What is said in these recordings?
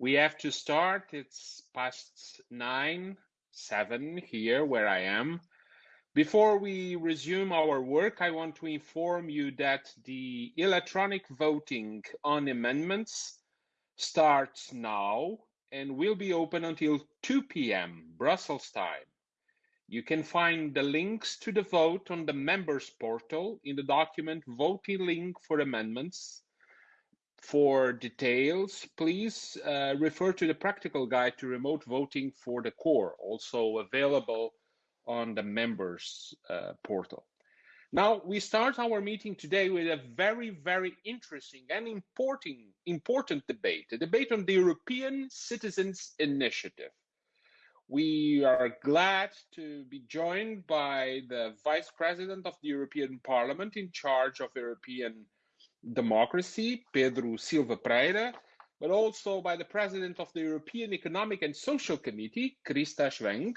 We have to start. It's past nine, seven here where I am. Before we resume our work, I want to inform you that the electronic voting on amendments starts now and will be open until 2 p.m. Brussels time. You can find the links to the vote on the members portal in the document voting link for amendments. For details, please uh, refer to the practical guide to remote voting for the CoR, also available on the members uh, portal. Now, we start our meeting today with a very, very interesting and important, important debate, a debate on the European Citizens Initiative. We are glad to be joined by the Vice President of the European Parliament in charge of European democracy, Pedro Silva Pereira, but also by the President of the European Economic and Social Committee, Christa Schweng,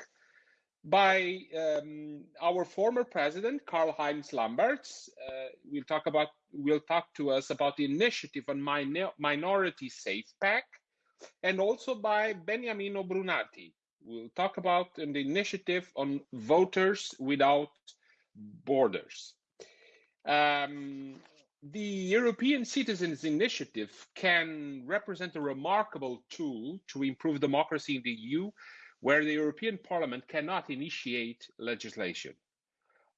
by um, our former president Karl Heinz Lambertz. Uh, we'll talk about will talk to us about the initiative on minor, minority safe pack, and also by Beniamino Brunati. We'll talk about the initiative on voters without borders. Um, the European Citizens Initiative can represent a remarkable tool to improve democracy in the EU where the European Parliament cannot initiate legislation.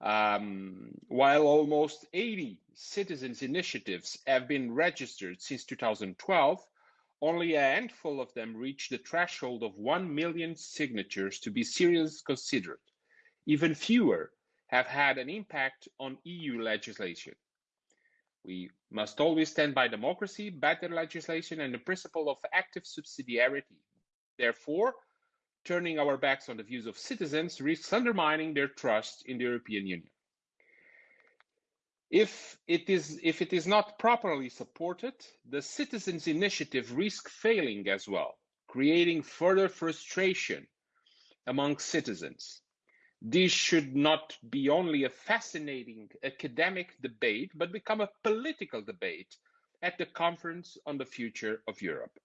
Um, while almost 80 citizens' initiatives have been registered since 2012, only a handful of them reached the threshold of 1 million signatures to be seriously considered. Even fewer have had an impact on EU legislation. We must always stand by democracy, better legislation, and the principle of active subsidiarity. Therefore, turning our backs on the views of citizens risks undermining their trust in the European Union. If it is, if it is not properly supported, the citizens' initiative risks failing as well, creating further frustration among citizens. This should not be only a fascinating academic debate, but become a political debate at the Conference on the Future of Europe.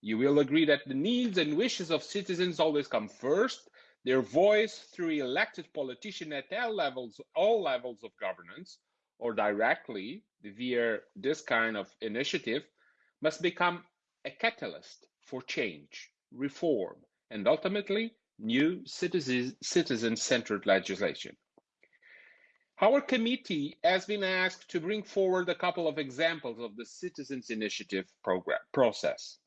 You will agree that the needs and wishes of citizens always come first. Their voice through elected politicians at all levels, all levels of governance, or directly via this kind of initiative, must become a catalyst for change, reform, and ultimately new citizen-centered legislation. Our committee has been asked to bring forward a couple of examples of the Citizens Initiative program, process.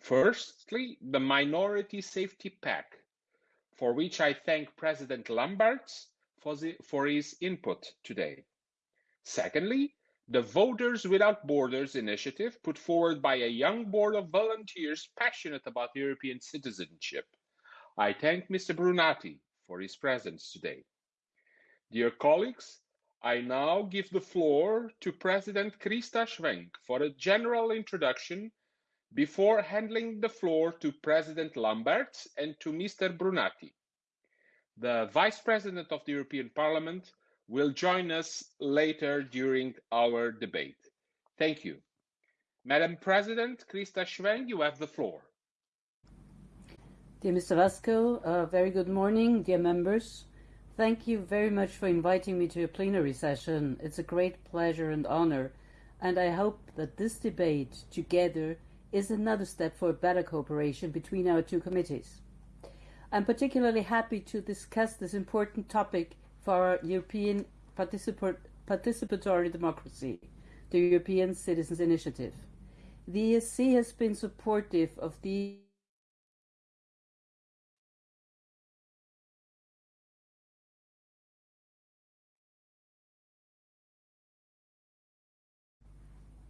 Firstly, the Minority Safety Pack, for which I thank President Lambertz for, the, for his input today. Secondly, the Voters Without Borders initiative put forward by a young board of volunteers passionate about European citizenship. I thank Mr. Brunati for his presence today. Dear colleagues, I now give the floor to President Christa Schweng for a general introduction before handing the floor to President Lambertz and to Mr. Brunati. The Vice President of the European Parliament will join us later during our debate. Thank you. Madam President, Christa Schweng, you have the floor. Dear Mr. Vasco, uh, very good morning, dear members. Thank you very much for inviting me to your plenary session. It's a great pleasure and honor, and I hope that this debate together is another step for better cooperation between our two committees. I'm particularly happy to discuss this important topic for our European participatory democracy, the European Citizens Initiative. The ESC has been supportive of the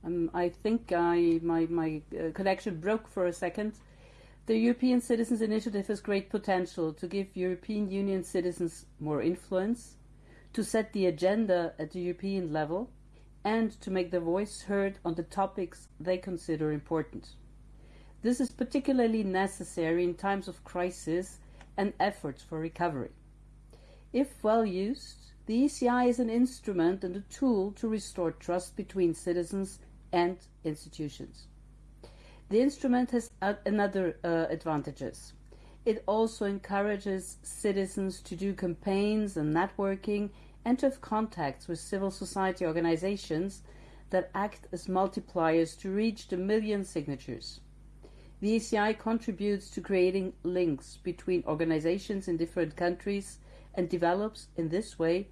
Um, I think I, my, my uh, connection broke for a second. The European Citizens Initiative has great potential to give European Union citizens more influence, to set the agenda at the European level, and to make their voice heard on the topics they consider important. This is particularly necessary in times of crisis and efforts for recovery. If well used, the ECI is an instrument and a tool to restore trust between citizens and institutions. The instrument has another uh, advantages. It also encourages citizens to do campaigns and networking and to have contacts with civil society organizations that act as multipliers to reach the million signatures. The ECI contributes to creating links between organizations in different countries and develops, in this way,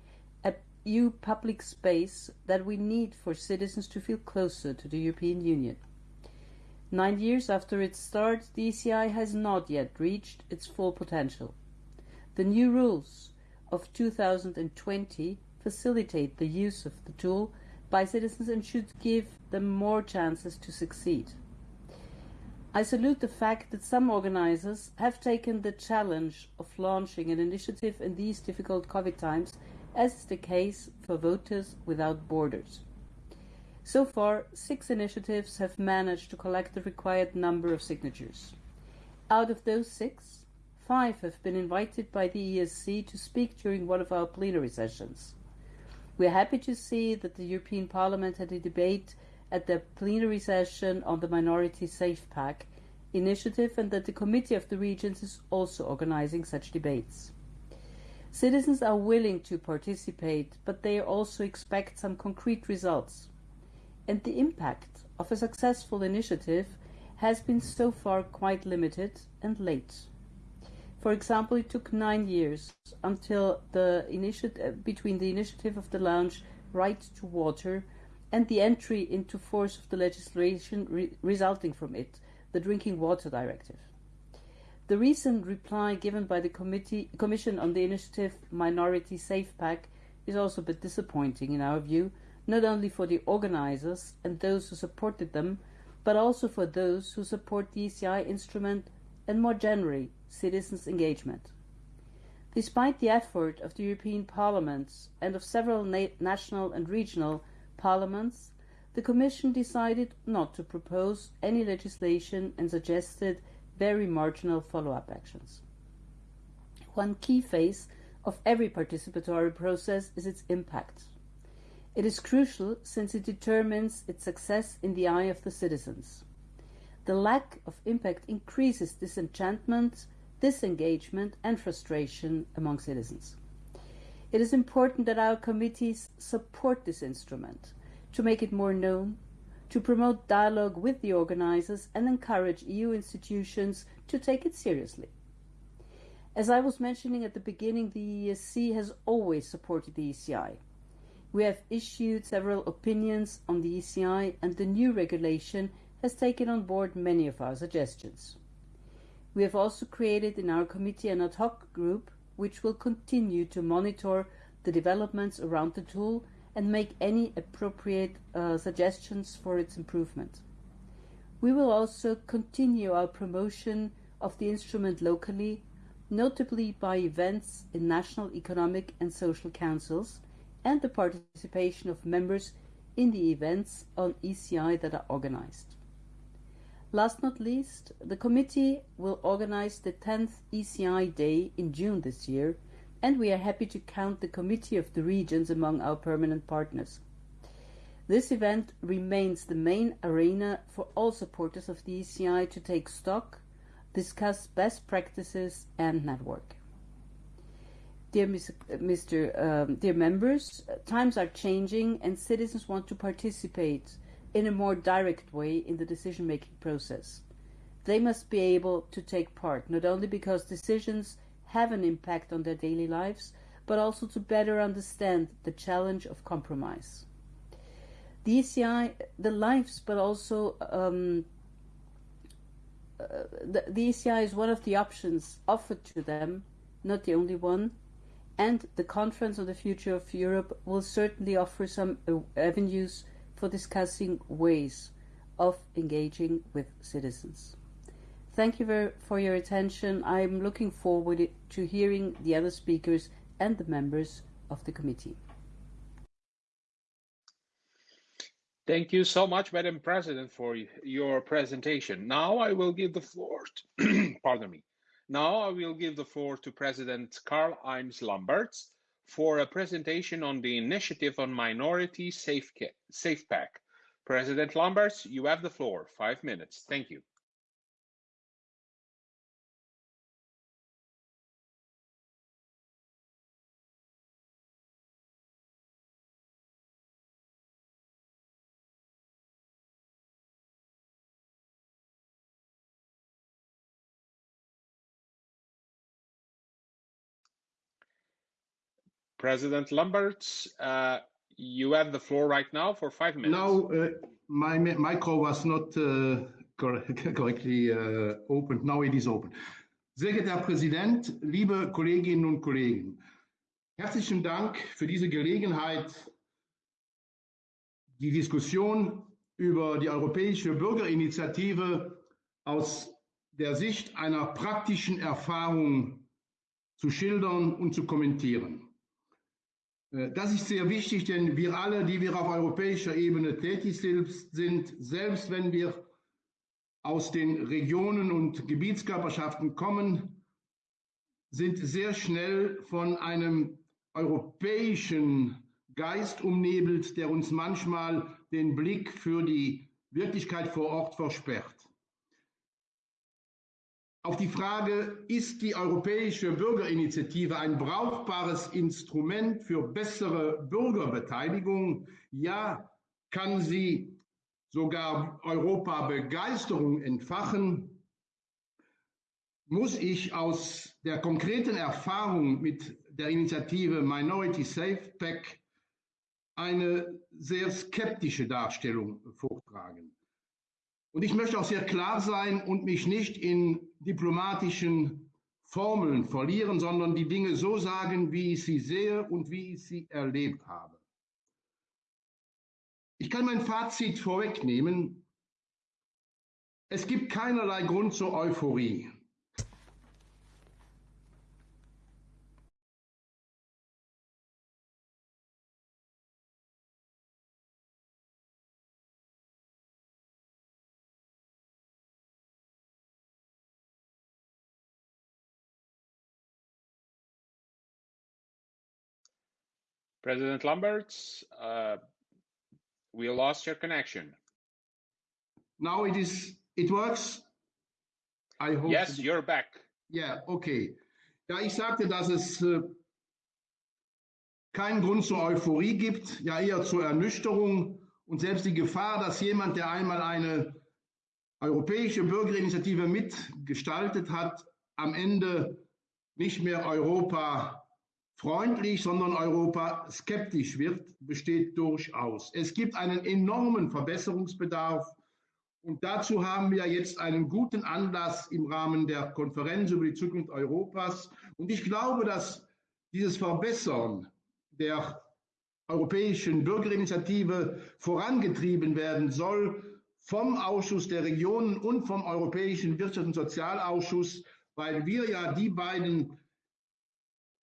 EU public space that we need for citizens to feel closer to the European Union. Nine years after its start, the ECI has not yet reached its full potential. The new rules of 2020 facilitate the use of the tool by citizens and should give them more chances to succeed. I salute the fact that some organizers have taken the challenge of launching an initiative in these difficult COVID times, as is the case for Voters Without Borders. So far, six initiatives have managed to collect the required number of signatures. Out of those six, five have been invited by the ESC to speak during one of our plenary sessions. We are happy to see that the European Parliament had a debate at the plenary session on the Minority Safe Pack initiative and that the Committee of the Regions is also organizing such debates. Citizens are willing to participate, but they also expect some concrete results and the impact of a successful initiative has been so far quite limited and late. For example, it took nine years until the initiative between the initiative of the launch Right to Water and the entry into force of the legislation re resulting from it, the Drinking Water Directive. The recent reply given by the committee, Commission on the initiative Minority Safe Pack is also a bit disappointing in our view, not only for the organizers and those who supported them, but also for those who support the ECI instrument and more generally citizens' engagement. Despite the effort of the European Parliament and of several na national and regional parliaments, the Commission decided not to propose any legislation and suggested very marginal follow-up actions. One key phase of every participatory process is its impact. It is crucial since it determines its success in the eye of the citizens. The lack of impact increases disenchantment, disengagement, and frustration among citizens. It is important that our committees support this instrument to make it more known, to promote dialogue with the organizers, and encourage EU institutions to take it seriously. As I was mentioning at the beginning, the ESC has always supported the ECI. We have issued several opinions on the ECI and the new regulation has taken on board many of our suggestions. We have also created in our committee an ad hoc group which will continue to monitor the developments around the tool and make any appropriate uh, suggestions for its improvement. We will also continue our promotion of the instrument locally, notably by events in national economic and social councils, and the participation of members in the events on ECI that are organized. Last but not least, the committee will organize the 10th ECI Day in June this year, and we are happy to count the Committee of the Regions among our permanent partners. This event remains the main arena for all supporters of the ECI to take stock, discuss best practices, and network. Dear Mr. Um, dear members, times are changing and citizens want to participate in a more direct way in the decision-making process. They must be able to take part, not only because decisions have an impact on their daily lives, but also to better understand the challenge of compromise. The ECI, the lives, but also um, uh, the, the ECI is one of the options offered to them, not the only one, and the Conference on the Future of Europe will certainly offer some uh, avenues for discussing ways of engaging with citizens. Thank you very, for your attention. I'm looking forward to hearing the other speakers and the members of the committee. Thank you so much, Madam President, for your presentation. Now I will give the floor, to, pardon me, now I will give the floor to President Karl-Heinz Lambertz for a presentation on the initiative on minority safe, safe pack. President Lambertz, you have the floor. Five minutes. Thank you. President Lamberts, uh, you have the floor right now for five minutes. Now, uh, my micro was not uh, correctly uh, opened. Now it is open. Sehr geehrter Herr Präsident, liebe Kolleginnen und Kollegen, herzlichen Dank für diese Gelegenheit, die Diskussion über die Europäische Bürgerinitiative aus der Sicht einer praktischen Erfahrung zu schildern und zu kommentieren. Äh, das ist sehr wichtig, denn wir alle, die wir auf europäischer Ebene tätig sind, selbst wenn wir aus den Regionen und Gebietskörperschaften kommen, sind sehr schnell von einem europäischen Geist umnebelt, der uns manchmal den Blick für die Wirklichkeit vor Ort versperrt. Auf die Frage, ist die Europäische Bürgerinitiative ein brauchbares Instrument für bessere Bürgerbeteiligung? Ja, kann sie sogar Europa Begeisterung entfachen? Muss ich aus der konkreten Erfahrung mit der Initiative Minority Safe Pack eine sehr skeptische Darstellung vortragen. Und ich möchte auch sehr klar sein und mich nicht in diplomatischen Formeln verlieren, sondern die Dinge so sagen, wie ich sie sehe und wie ich sie erlebt habe. Ich kann mein Fazit vorwegnehmen. Es gibt keinerlei Grund zur Euphorie. President Lamberts, uh, we lost your connection. Now it is, it works. I hope. Yes, you're back. Ja, okay. Ja, ich sagte, dass es äh, keinen Grund zur Euphorie gibt, ja eher zur Ernüchterung und selbst die Gefahr, dass jemand, der einmal eine europäische Bürgerinitiative mitgestaltet hat, am Ende nicht mehr Europa freundlich, sondern Europa skeptisch wird, besteht durchaus. Es gibt einen enormen Verbesserungsbedarf und dazu haben wir jetzt einen guten Anlass im Rahmen der Konferenz über die Zukunft Europas. Und ich glaube, dass dieses Verbessern der europäischen Bürgerinitiative vorangetrieben werden soll vom Ausschuss der Regionen und vom Europäischen Wirtschafts- und Sozialausschuss, weil wir ja die beiden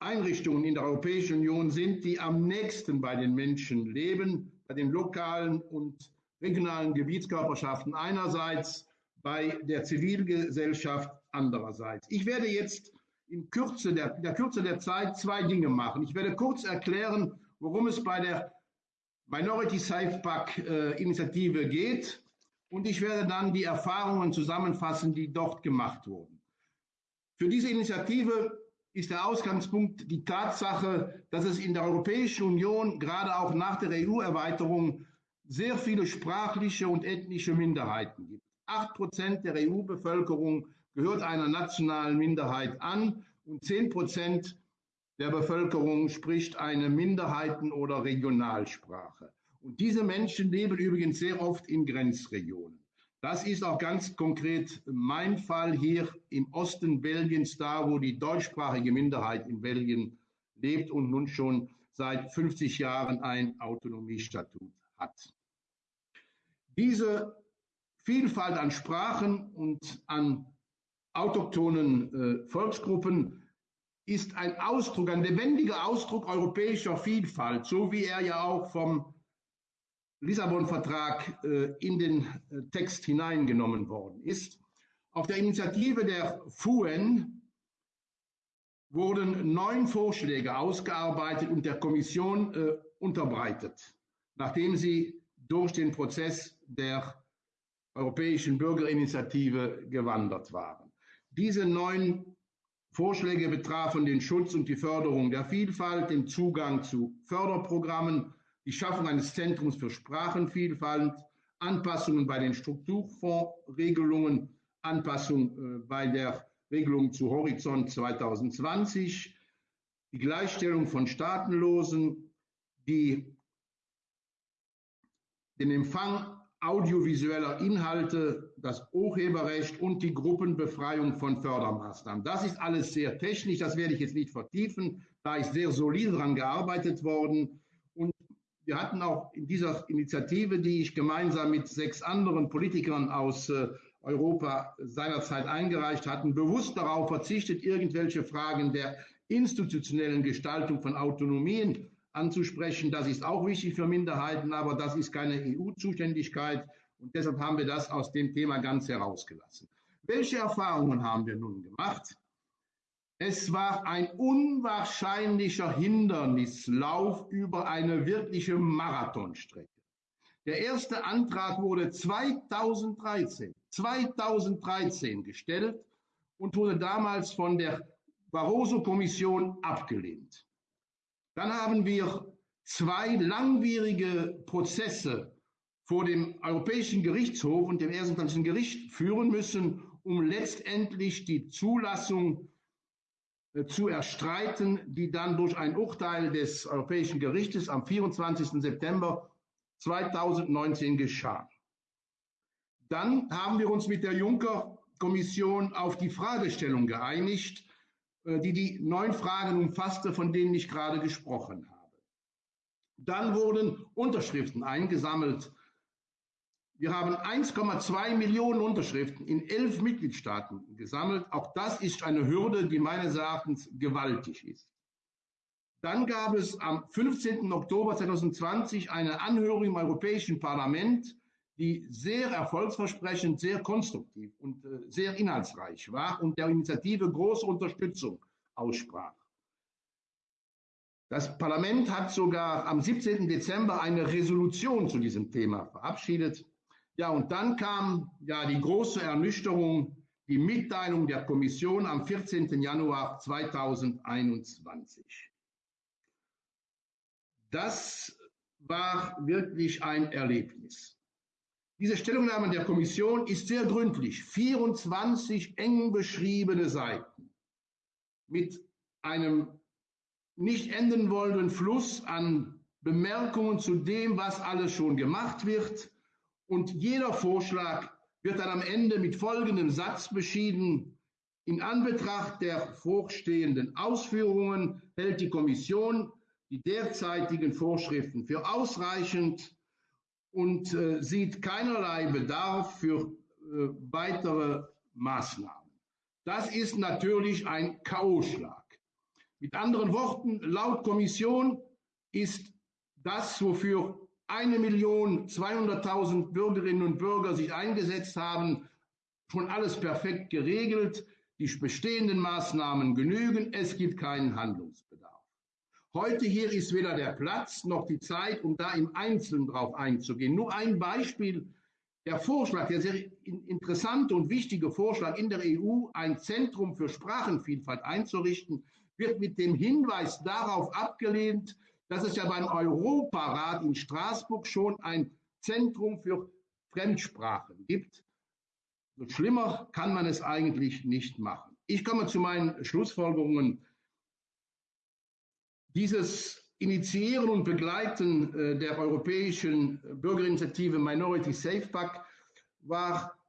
Einrichtungen in der Europäischen Union sind, die am nächsten bei den Menschen leben, bei den lokalen und regionalen Gebietskörperschaften einerseits, bei der Zivilgesellschaft andererseits. Ich werde jetzt in Kürze der, der Kürze der Zeit zwei Dinge machen. Ich werde kurz erklären, worum es bei der Minority Safe Pack äh, Initiative geht und ich werde dann die Erfahrungen zusammenfassen, die dort gemacht wurden. Für diese Initiative ist der Ausgangspunkt die Tatsache, dass es in der Europäischen Union, gerade auch nach der EU-Erweiterung, sehr viele sprachliche und ethnische Minderheiten gibt. Acht Prozent der EU-Bevölkerung gehört einer nationalen Minderheit an und zehn Prozent der Bevölkerung spricht eine Minderheiten- oder Regionalsprache. Und diese Menschen leben übrigens sehr oft in Grenzregionen. Das ist auch ganz konkret mein Fall hier im Osten Belgiens, da wo die deutschsprachige Minderheit in Belgien lebt und nun schon seit 50 Jahren ein Autonomiestatut hat. Diese Vielfalt an Sprachen und an autochthonen äh, Volksgruppen ist ein Ausdruck, ein lebendiger Ausdruck europäischer Vielfalt, so wie er ja auch vom Lissabon-Vertrag äh, in den äh, Text hineingenommen worden ist. Auf der Initiative der FUN wurden neun Vorschläge ausgearbeitet und der Kommission äh, unterbreitet, nachdem sie durch den Prozess der Europäischen Bürgerinitiative gewandert waren. Diese neun Vorschläge betrafen den Schutz und die Förderung der Vielfalt, den Zugang zu Förderprogrammen, die Schaffung eines Zentrums für Sprachenvielfalt, Anpassungen bei den Strukturfondsregelungen, Anpassung äh, bei der Regelung zu Horizont 2020, die Gleichstellung von Staatenlosen, die, den Empfang audiovisueller Inhalte, das Urheberrecht und die Gruppenbefreiung von Fördermaßnahmen. Das ist alles sehr technisch, das werde ich jetzt nicht vertiefen. Da ist sehr solide daran gearbeitet worden. Wir hatten auch in dieser Initiative, die ich gemeinsam mit sechs anderen Politikern aus äh, Europa seinerzeit eingereicht hatten, bewusst darauf verzichtet, irgendwelche Fragen der institutionellen Gestaltung von Autonomien anzusprechen. Das ist auch wichtig für Minderheiten, aber das ist keine EU-Zuständigkeit. Und deshalb haben wir das aus dem Thema ganz herausgelassen. Welche Erfahrungen haben wir nun gemacht? Es war ein unwahrscheinlicher Hindernislauf über eine wirkliche Marathonstrecke. Der erste Antrag wurde 2013, 2013 gestellt und wurde damals von der Barroso-Kommission abgelehnt. Dann haben wir zwei langwierige Prozesse vor dem Europäischen Gerichtshof und dem Ersten Gericht führen müssen, um letztendlich die Zulassung zu erstreiten, die dann durch ein Urteil des Europäischen Gerichtes am 24. September 2019 geschah. Dann haben wir uns mit der Juncker-Kommission auf die Fragestellung geeinigt, äh, die die neun Fragen umfasste, von denen ich gerade gesprochen habe. Dann wurden Unterschriften eingesammelt. Wir haben 1,2 Millionen Unterschriften in elf Mitgliedstaaten gesammelt. Auch das ist eine Hürde, die meines Erachtens gewaltig ist. Dann gab es am 15. Oktober 2020 eine Anhörung im Europäischen Parlament die sehr erfolgsversprechend, sehr konstruktiv und äh, sehr inhaltsreich war und der Initiative große Unterstützung aussprach. Das Parlament hat sogar am 17. Dezember eine Resolution zu diesem Thema verabschiedet. Ja, und dann kam ja die große Ernüchterung, die Mitteilung der Kommission am 14. Januar 2021. Das war wirklich ein Erlebnis. Diese Stellungnahme der Kommission ist sehr gründlich. 24 eng beschriebene Seiten mit einem nicht enden wollenden Fluss an Bemerkungen zu dem, was alles schon gemacht wird. Und jeder Vorschlag wird dann am Ende mit folgendem Satz beschieden. In Anbetracht der vorstehenden Ausführungen hält die Kommission die derzeitigen Vorschriften für ausreichend und äh, sieht keinerlei Bedarf für äh, weitere Maßnahmen. Das ist natürlich ein K.O.-Schlag. Mit anderen Worten, laut Kommission ist das, wofür eine Million 200.000 Bürgerinnen und Bürger sich eingesetzt haben, schon alles perfekt geregelt. Die bestehenden Maßnahmen genügen. Es gibt keinen Handlungsbedarf. Heute hier ist weder der Platz noch die Zeit, um da im Einzelnen drauf einzugehen. Nur ein Beispiel. Der Vorschlag, der sehr interessante und wichtige Vorschlag in der EU, ein Zentrum für Sprachenvielfalt einzurichten, wird mit dem Hinweis darauf abgelehnt, dass es ja beim Europarat in Straßburg schon ein Zentrum für Fremdsprachen gibt. Schlimmer kann man es eigentlich nicht machen. Ich komme zu meinen Schlussfolgerungen. Dieses Initiieren und Begleiten äh, der europäischen Bürgerinitiative Minority Safe Pack war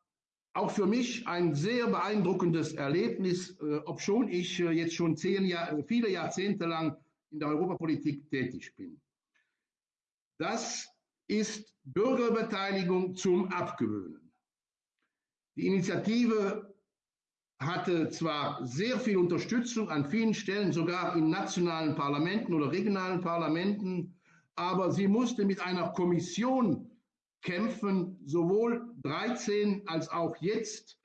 auch für mich ein sehr beeindruckendes Erlebnis, äh, obschon ich äh, jetzt schon zehn Jahr, viele Jahrzehnte lang in der Europapolitik tätig bin. Das ist Bürgerbeteiligung zum Abgewöhnen. Die Initiative hatte zwar sehr viel Unterstützung an vielen Stellen, sogar in nationalen Parlamenten oder regionalen Parlamenten, aber sie musste mit einer Kommission kämpfen, sowohl 13 als auch jetzt,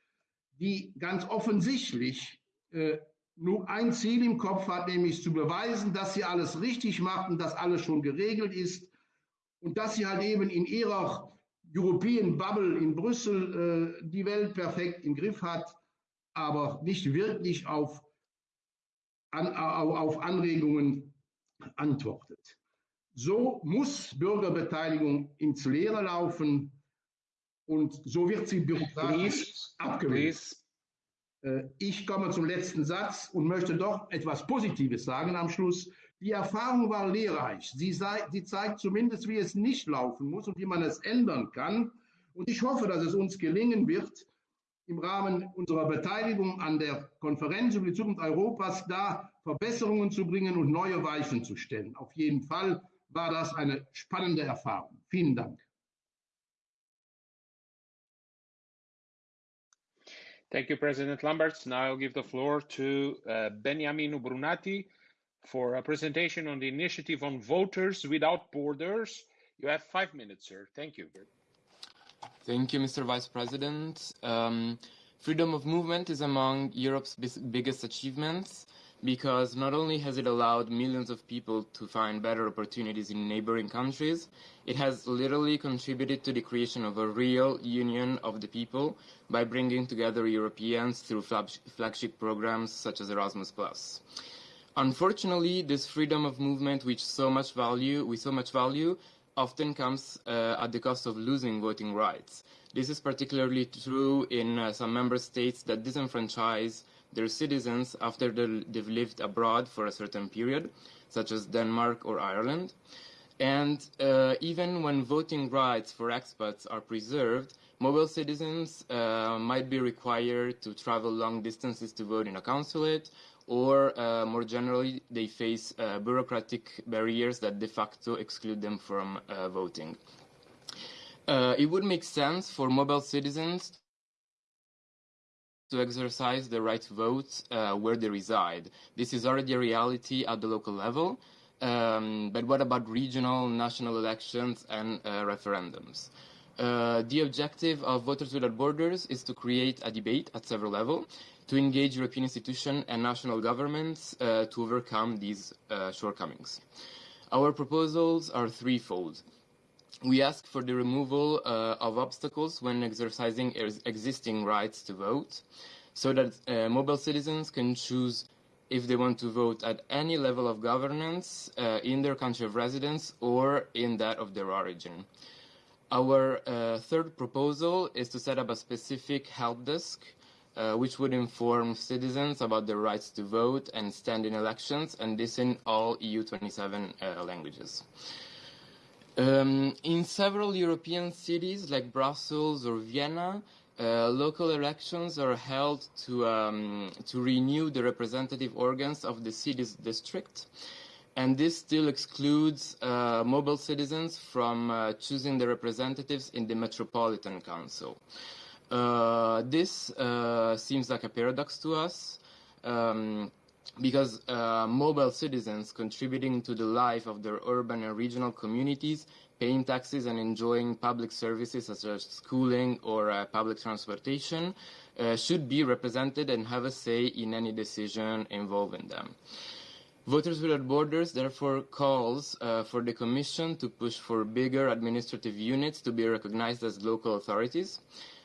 die ganz offensichtlich äh, nur ein Ziel im Kopf hat, nämlich zu beweisen, dass sie alles richtig macht und dass alles schon geregelt ist und dass sie halt eben in ihrer European Bubble in Brüssel äh, die Welt perfekt im Griff hat aber nicht wirklich auf, an, auf Anregungen antwortet. So muss Bürgerbeteiligung ins Leere laufen und so wird sie bürokratisch abgewählt. Äh, ich komme zum letzten Satz und möchte doch etwas Positives sagen am Schluss. Die Erfahrung war lehrreich. Sie, sei, sie zeigt zumindest, wie es nicht laufen muss und wie man es ändern kann. Und ich hoffe, dass es uns gelingen wird, im Rahmen unserer Beteiligung an der Konferenz über die Zukunft Europas da Verbesserungen zu bringen und neue Weichen zu stellen. Auf jeden Fall war das eine spannende Erfahrung. Vielen Dank. Thank you, President Lambertz. Now I'll give the floor to uh, Brunati for a presentation on the initiative on voters without borders. You have five minutes, sir. Thank you. Thank you, Mr. Vice President. Um, freedom of movement is among Europe's biggest achievements because not only has it allowed millions of people to find better opportunities in neighboring countries, it has literally contributed to the creation of a real union of the people by bringing together Europeans through flagship programs such as Erasmus+. Unfortunately, this freedom of movement, which so much value, we so much value, often comes uh, at the cost of losing voting rights. This is particularly true in uh, some member states that disenfranchise their citizens after they've lived abroad for a certain period, such as Denmark or Ireland. And uh, even when voting rights for expats are preserved, mobile citizens uh, might be required to travel long distances to vote in a consulate or uh, more generally, they face uh, bureaucratic barriers that de facto exclude them from uh, voting. Uh, it would make sense for mobile citizens to exercise the right to vote uh, where they reside. This is already a reality at the local level, um, but what about regional, national elections and uh, referendums? the objective of Voters Without Borders is to create a debate at several levels to engage European institutions and national governments uh, to overcome these uh, shortcomings. Our proposals are threefold. We ask for the removal uh, of obstacles when exercising existing rights to vote, so that uh, mobile citizens can choose if they want to vote at any level of governance uh, in their country of residence or in that of their origin. Our uh, third proposal is to set up a specific help desk uh, which would inform citizens about their rights to vote and stand in elections, and this in all EU 27 uh, languages. Um, in several European cities like Brussels or Vienna, uh, local elections are held to, um, to renew the representative organs of the city's district. And this still excludes uh, mobile citizens from uh, choosing the representatives in the Metropolitan Council. Uh, this uh, seems like a paradox to us um, because uh, mobile citizens contributing to the life of their urban and regional communities, paying taxes and enjoying public services such as schooling or uh, public transportation uh, should be represented and have a say in any decision involving them. Voters Without Borders therefore calls uh, for the Commission to push for bigger administrative units to be recognized as local authorities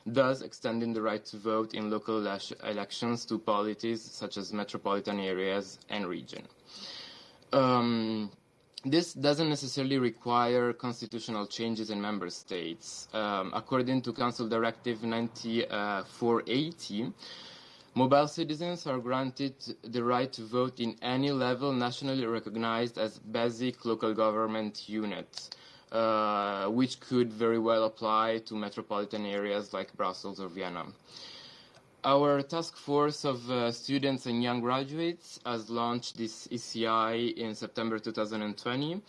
thus extending the right to vote in local elections to polities such as metropolitan areas and region. Um, this doesn't necessarily require constitutional changes in member states. Um, according to Council Directive 9480, mobile citizens are granted the right to vote in any level nationally recognized as basic local government unit. Uh, which could very well apply to metropolitan areas like Brussels or Vienna. Our task force of uh, students and young graduates has launched this ECI in September 2020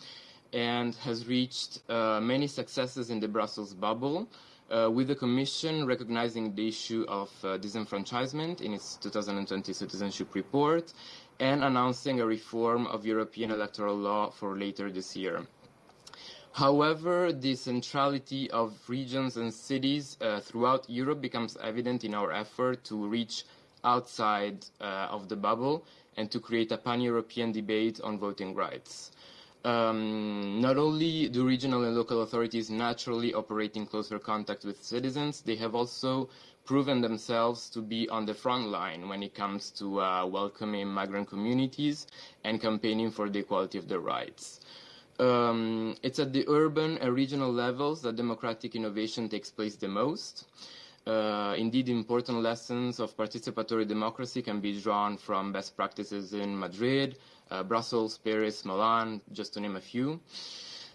and has reached uh, many successes in the Brussels bubble, uh, with the Commission recognizing the issue of uh, disenfranchisement in its 2020 citizenship report and announcing a reform of European electoral law for later this year. However, the centrality of regions and cities uh, throughout Europe becomes evident in our effort to reach outside uh, of the bubble and to create a pan-European debate on voting rights. Um, not only do regional and local authorities naturally operate in closer contact with citizens, they have also proven themselves to be on the front line when it comes to uh, welcoming migrant communities and campaigning for the equality of their rights. Um, it's at the urban and regional levels that democratic innovation takes place the most. Uh, indeed, important lessons of participatory democracy can be drawn from best practices in Madrid, uh, Brussels, Paris, Milan, just to name a few.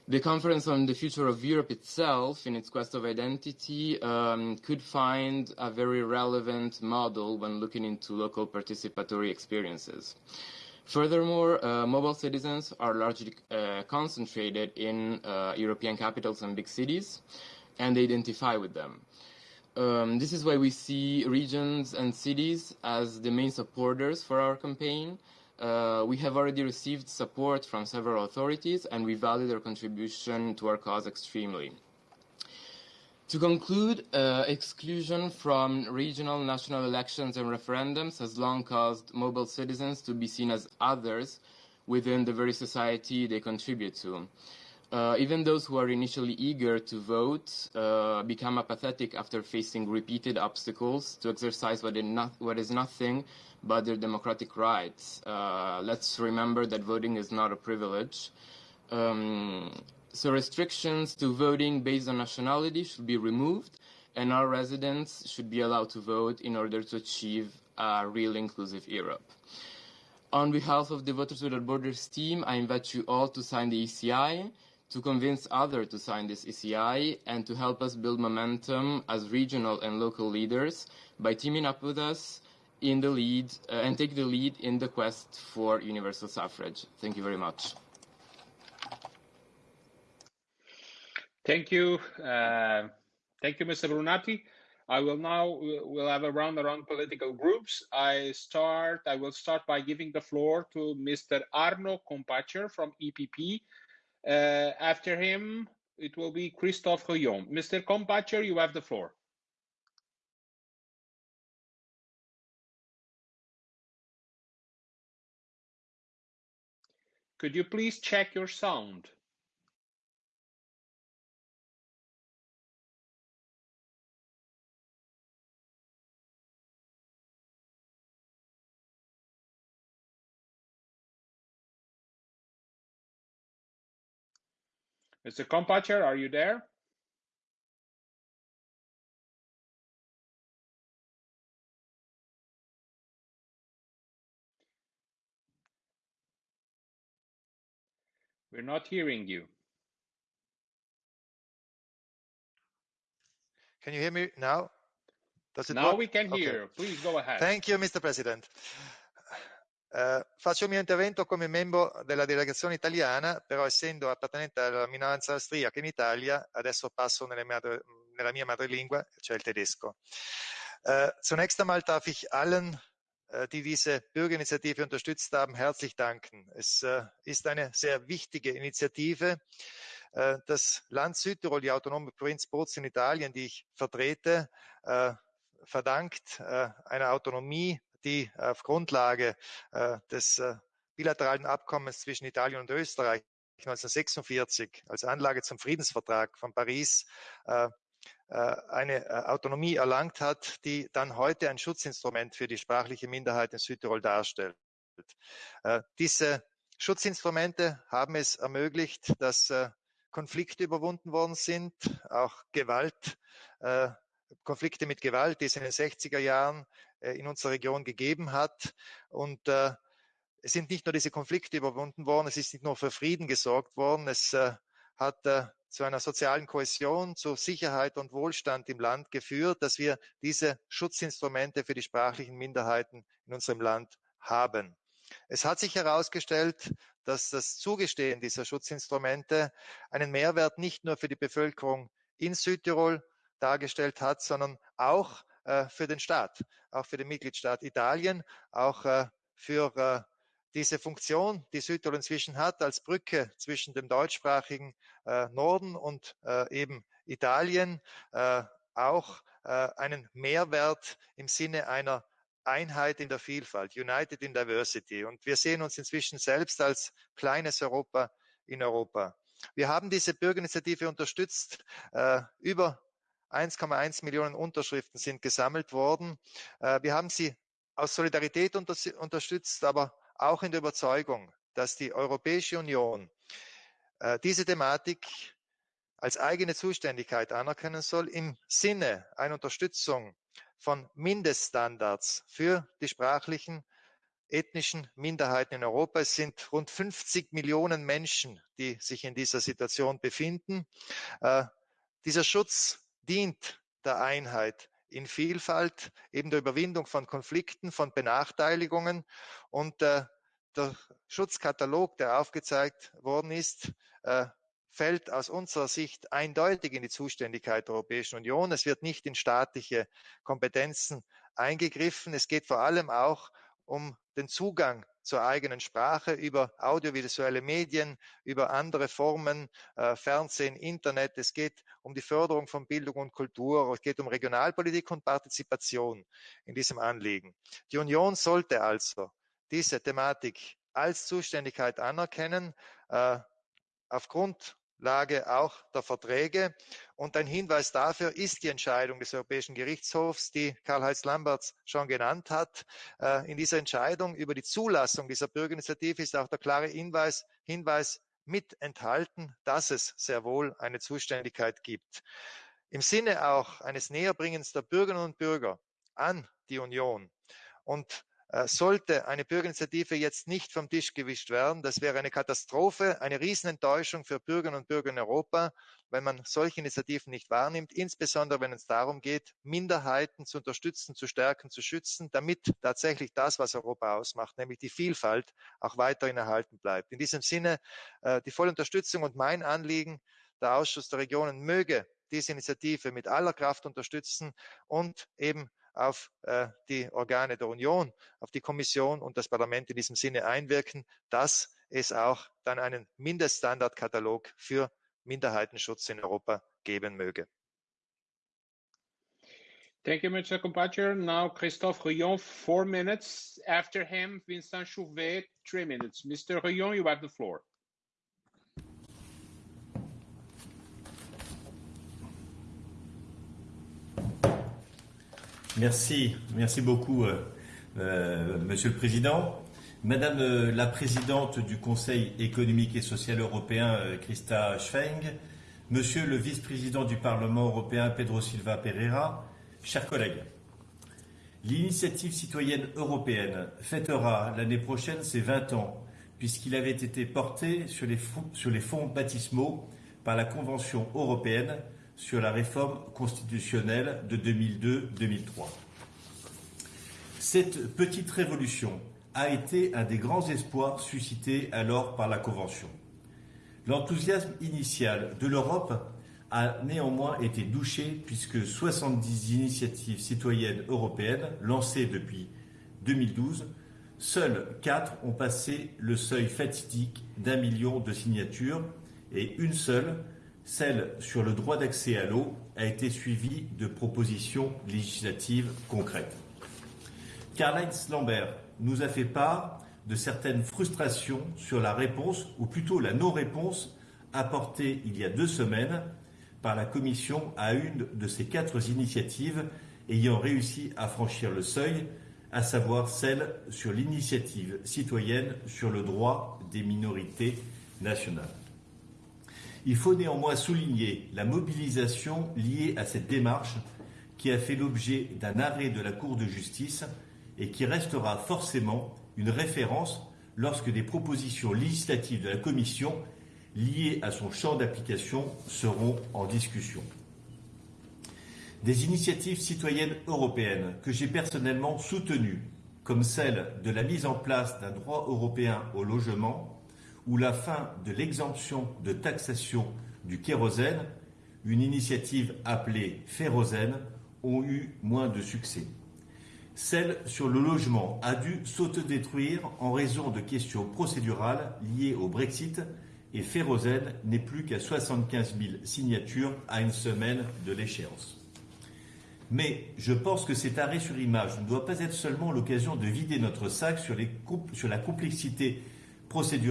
The Conference on the Future of Europe itself, in its quest of identity, um, could find a very relevant model when looking into local participatory experiences. Furthermore, uh, mobile citizens are largely uh, concentrated in uh, European capitals and big cities, and they identify with them. Um, this is why we see regions and cities as the main supporters for our campaign, uh, we have already received support from several authorities and we value their contribution to our cause extremely. To conclude, uh, exclusion from regional, national elections and referendums has long caused mobile citizens to be seen as others within the very society they contribute to. Uh, even those who are initially eager to vote uh, become apathetic after facing repeated obstacles to exercise what, not, what is nothing but their democratic rights. Uh, let's remember that voting is not a privilege. Um, so restrictions to voting based on nationality should be removed, and our residents should be allowed to vote in order to achieve a real inclusive Europe. On behalf of the Voters Without Borders team, I invite you all to sign the ECI, to convince others to sign this ECI, and to help us build momentum as regional and local leaders by teaming up with us in the lead uh, and take the lead in the quest for universal suffrage. Thank you very much. Thank you. Uh, thank you, Mr. Brunati. I will now, we'll have a round around political groups. I start, I will start by giving the floor to Mr. Arno Kompatscher from EPP. Uh, after him, it will be Christophe Guillaume. Mr. Kompatscher, you have the floor. Could you please check your sound? Mr. Kompatscher, are you there? We're not hearing you. Can you hear me now? Does it now work? we can Okay. hear. Please go ahead. Thank you, Mr. President. Eh, faccio il mio intervento come membro della delegazione italiana, però essendo appartenente alla minoranza austriaca in Italia, adesso passo madre, nella mia madrelingua, cioè il tedesco. Eh, zunächst einmal darf ich allen Äh, die diese Bürgerinitiative unterstützt haben, herzlich danken. Es ist eine sehr wichtige Initiative. Das Land Südtirol, die autonome Provinz Bozen in Italien, die ich vertrete, verdankt einer Autonomie, die auf Grundlage des bilateralen Abkommens zwischen Italien und Österreich 1946 als Anlage zum Friedensvertrag von Paris äh, eine äh, Autonomie erlangt hat, die dann heute ein Schutzinstrument für die sprachliche Minderheit in Südtirol darstellt. Äh, diese Schutzinstrumente haben es ermöglicht, dass Konflikte überwunden worden sind, auch Gewalt, Konflikte mit Gewalt, die es in den 60er Jahren in unserer Region gegeben hat. Und es sind nicht nur diese Konflikte überwunden worden, es ist nicht nur für Frieden gesorgt worden, es hat zu einer sozialen Kohäsion, zu Sicherheit und Wohlstand im Land geführt, dass wir diese Schutzinstrumente für die sprachlichen Minderheiten in unserem Land haben. Es hat sich herausgestellt, dass das Zugestehen dieser Schutzinstrumente einen Mehrwert nicht nur für die Bevölkerung in Südtirol dargestellt hat, sondern auch äh, für den Staat, auch für den Mitgliedstaat Italien, auch äh, für äh, diese Funktion, die Südtirol inzwischen hat, als Brücke zwischen dem deutschsprachigen äh, Norden und äh, eben Italien, äh, auch äh, einen Mehrwert im Sinne einer Einheit in der Vielfalt, United in Diversity. Und wir sehen uns inzwischen selbst als kleines Europa in Europa. Wir haben diese Bürgerinitiative unterstützt. Äh, über 1,1 Millionen Unterschriften sind gesammelt worden. Äh, wir haben sie aus Solidarität unterstützt, aber auch in der Überzeugung, dass die Europäische Union äh, diese Thematik als eigene Zuständigkeit anerkennen soll im Sinne einer Unterstützung von Mindeststandards für die sprachlichen ethnischen Minderheiten in Europa. Es sind rund 50 Millionen Menschen, die sich in dieser Situation befinden. Äh, dieser Schutz dient der Einheit in Vielfalt, eben der Überwindung von Konflikten, von Benachteiligungen. Und äh, der Schutzkatalog, der aufgezeigt worden ist, äh, fällt aus unserer Sicht eindeutig in die Zuständigkeit der Europäischen Union. Es wird nicht in staatliche Kompetenzen eingegriffen. Es geht vor allem auch um den Zugang zur eigenen Sprache über audiovisuelle Medien, über andere Formen, äh, Fernsehen, Internet. Es geht um die Förderung von Bildung und Kultur. Es geht um Regionalpolitik und Partizipation in diesem Anliegen. Die Union sollte also diese Thematik als Zuständigkeit anerkennen, äh, aufgrund Lage auch der Verträge. Und ein Hinweis dafür ist die Entscheidung des Europäischen Gerichtshofs, die Karl-Heinz Lamberts schon genannt hat. Äh, in dieser Entscheidung über die Zulassung dieser Bürgerinitiative ist auch der klare Hinweis, Hinweis mit enthalten, dass es sehr wohl eine Zuständigkeit gibt. Im Sinne auch eines Näherbringens der Bürgerinnen und Bürger an die Union und sollte eine Bürgerinitiative jetzt nicht vom Tisch gewischt werden, das wäre eine Katastrophe, eine Riesenenttäuschung für Bürgerinnen und Bürger in Europa, wenn man solche Initiativen nicht wahrnimmt, insbesondere wenn es darum geht, Minderheiten zu unterstützen, zu stärken, zu schützen, damit tatsächlich das, was Europa ausmacht, nämlich die Vielfalt, auch weiterhin erhalten bleibt. In diesem Sinne äh, die volle Unterstützung und mein Anliegen, der Ausschuss der Regionen möge diese Initiative mit aller Kraft unterstützen und eben auf äh, die Organe der Union, auf die Kommission und das Parlament in diesem Sinne einwirken, dass es auch dann einen Mindeststandardkatalog für Minderheitenschutz in Europa geben möge. Thank you, Mr. Compacher. Now, Christophe Rion, four minutes. After him, Vincent Chouvet, three minutes. Mr. Rion, you have the floor. Merci, merci beaucoup, euh, euh, Monsieur le Président. Madame euh, la Présidente du Conseil économique et social européen, Christa Schweng, Monsieur le Vice-président du Parlement européen, Pedro Silva Pereira, chers collègues, l'initiative citoyenne européenne fêtera l'année prochaine ses 20 ans, puisqu'il avait été porté sur les, sur les fonds baptismaux par la Convention européenne sur la réforme constitutionnelle de 2002-2003. Cette petite révolution a été un des grands espoirs suscités alors par la Convention. L'enthousiasme initial de l'Europe a néanmoins été douché puisque 70 initiatives citoyennes européennes lancées depuis 2012, seules 4 ont passé le seuil fatidique d'un million de signatures et une seule celle sur le droit d'accès à l'eau a été suivie de propositions législatives concrètes. Karl-Heinz Lambert nous a fait part de certaines frustrations sur la réponse, ou plutôt la non-réponse, apportée il y a deux semaines par la Commission à une de ces quatre initiatives ayant réussi à franchir le seuil, à savoir celle sur l'initiative citoyenne sur le droit des minorités nationales. Il faut néanmoins souligner la mobilisation liée à cette démarche qui a fait l'objet d'un arrêt de la Cour de justice et qui restera forcément une référence lorsque des propositions législatives de la Commission liées à son champ d'application seront en discussion. Des initiatives citoyennes européennes que j'ai personnellement soutenues, comme celle de la mise en place d'un droit européen au logement, ou la fin de l'exemption de taxation du kérosène, une initiative appelée Férosène, ont eu moins de succès. Celle sur le logement a dû s'autodétruire en raison de questions procédurales liées au Brexit et Férosène n'est plus qu'à 75 000 signatures à une semaine de l'échéance. Mais je pense que cet arrêt sur image ne doit pas être seulement l'occasion de vider notre sac sur, la complexité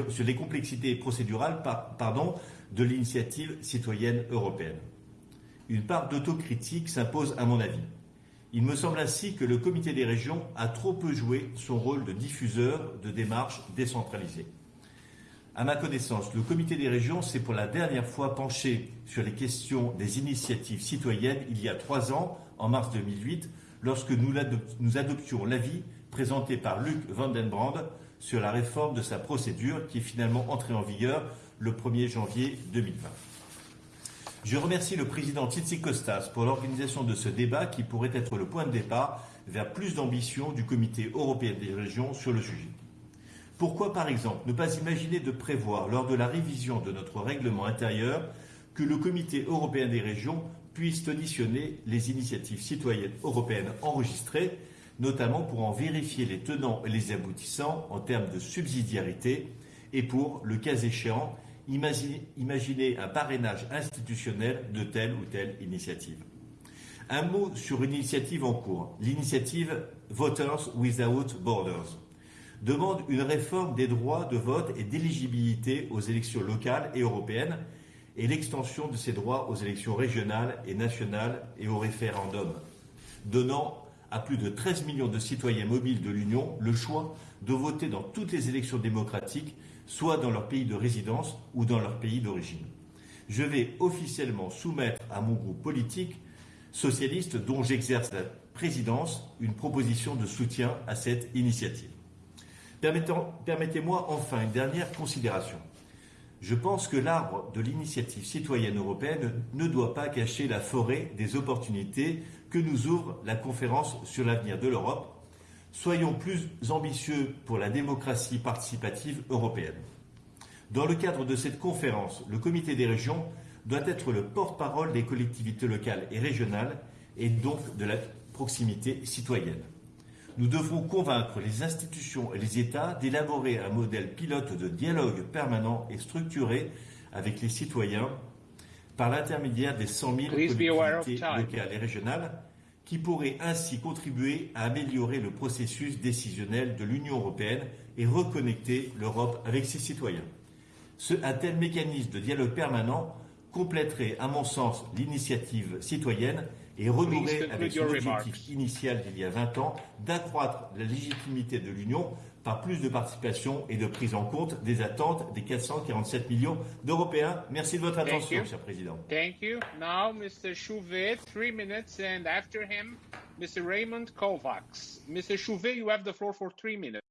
sur les complexités procédurales pardon, de l'initiative citoyenne européenne. Une part d'autocritique s'impose à mon avis. Il me semble ainsi que le comité des régions a trop peu joué son rôle de diffuseur de démarches décentralisées. À ma connaissance, le comité des régions s'est pour la dernière fois penché sur les questions des initiatives citoyennes il y a trois ans, en mars 2008, lorsque nous, nous adoptions l'avis présenté par Luc Vandenbrand sur la réforme de sa procédure qui est finalement entrée en vigueur le 1er janvier 2020. Je remercie le président Kostas pour l'organisation de ce débat qui pourrait être le point de départ vers plus d'ambition du Comité européen des régions sur le sujet. Pourquoi, par exemple, ne pas imaginer de prévoir, lors de la révision de notre règlement intérieur, que le Comité européen des régions puisse auditionner les initiatives citoyennes européennes enregistrées, notamment pour en vérifier les tenants et les aboutissants en termes de subsidiarité et pour, le cas échéant, imaginer, un parrainage institutionnel de telle ou telle initiative. Un mot sur une initiative en cours, l'initiative Voters Without Borders demande une réforme des droits de vote et d'éligibilité aux élections locales et européennes et l'extension de ces droits aux élections régionales et nationales et au référendum, donnant à plus de 13 millions de citoyens mobiles de l'Union le choix de voter dans toutes les élections démocratiques, soit dans leur pays de résidence ou dans leur pays d'origine. Je vais officiellement soumettre à mon groupe politique socialiste dont j'exerce la présidence une proposition de soutien à cette initiative. Permettez-moi enfin une dernière considération. Je pense que l'arbre de l'initiative citoyenne européenne ne doit pas cacher la forêt des opportunités que nous ouvre la conférence sur l'avenir de l'Europe. Soyons plus ambitieux pour la démocratie participative européenne. Dans le cadre de cette conférence, le comité des régions doit être le porte-parole des collectivités locales et régionales et donc de la proximité citoyenne nous devrons convaincre les institutions et les États d'élaborer un modèle pilote de dialogue permanent et structuré avec les citoyens par l'intermédiaire des 100 000 collectivités locales et régionales qui pourraient ainsi contribuer à améliorer le processus décisionnel de l'Union européenne et reconnecter l'Europe avec ses citoyens. Ce, un tel mécanisme de dialogue permanent compléterait, à mon sens, l'initiative citoyenne et renouer avec son objectif initial d'il y a 20 ans d'accroître la légitimité de l'Union par plus de participation et de prise en compte des attentes des 447 millions d'Européens. Merci de votre attention, Monsieur le Président. Thank you. Now, Mr. Chouvet, three minutes, and after him, Mr. Raymond Kovacs. Mr. Chouvet, you have the floor for three minutes.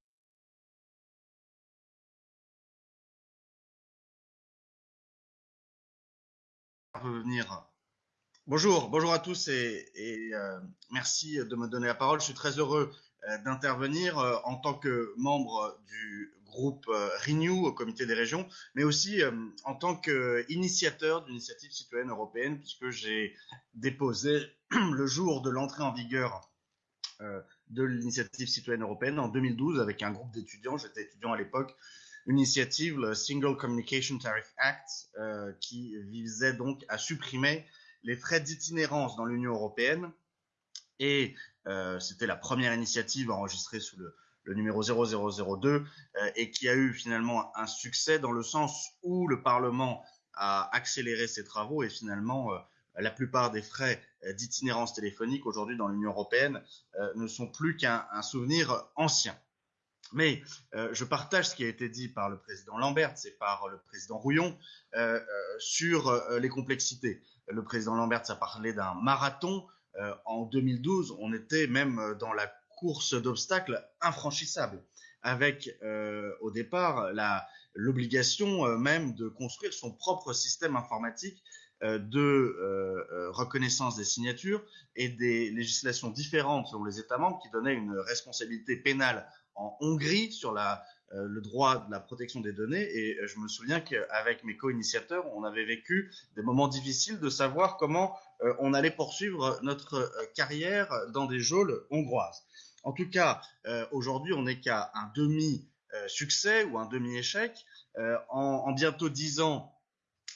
revenir Bonjour, bonjour à tous et, euh, merci de me donner la parole. Je suis très heureux euh, d'intervenir euh, en tant que membre du groupe Renew au comité des régions, mais aussi en tant qu'initiateur d'une initiative citoyenne européenne, puisque j'ai déposé le jour de l'entrée en vigueur de l'initiative citoyenne européenne en 2012 avec un groupe d'étudiants, j'étais étudiant à l'époque, une initiative, le Single Communication Tariff Act, qui visait donc à supprimer les frais d'itinérance dans l'Union européenne. Et euh, c'était la première initiative enregistrée sous le, numéro 0002 euh, et qui a eu finalement un succès dans le sens où le Parlement a accéléré ses travaux et finalement euh, la plupart des frais d'itinérance téléphonique aujourd'hui dans l'Union européenne ne sont plus qu'un souvenir ancien. Mais je partage ce qui a été dit par le président Lambert et par le président Rouillon sur les complexités le président Lambert a parlé d'un marathon. Euh, en 2012, on était même euh, dans la course d'obstacles infranchissables, avec euh, au départ l'obligation même de construire son propre système informatique de reconnaissance des signatures et des législations différentes selon les États membres qui donnaient une responsabilité pénale en Hongrie sur le droit de la protection des données. Et je me souviens qu'avec mes co-initiateurs, on avait vécu des moments difficiles de savoir comment on allait poursuivre notre carrière dans des geôles hongroises. En tout cas, aujourd'hui, on n'est qu'à un demi-succès ou un demi-échec. En, bientôt dix ans,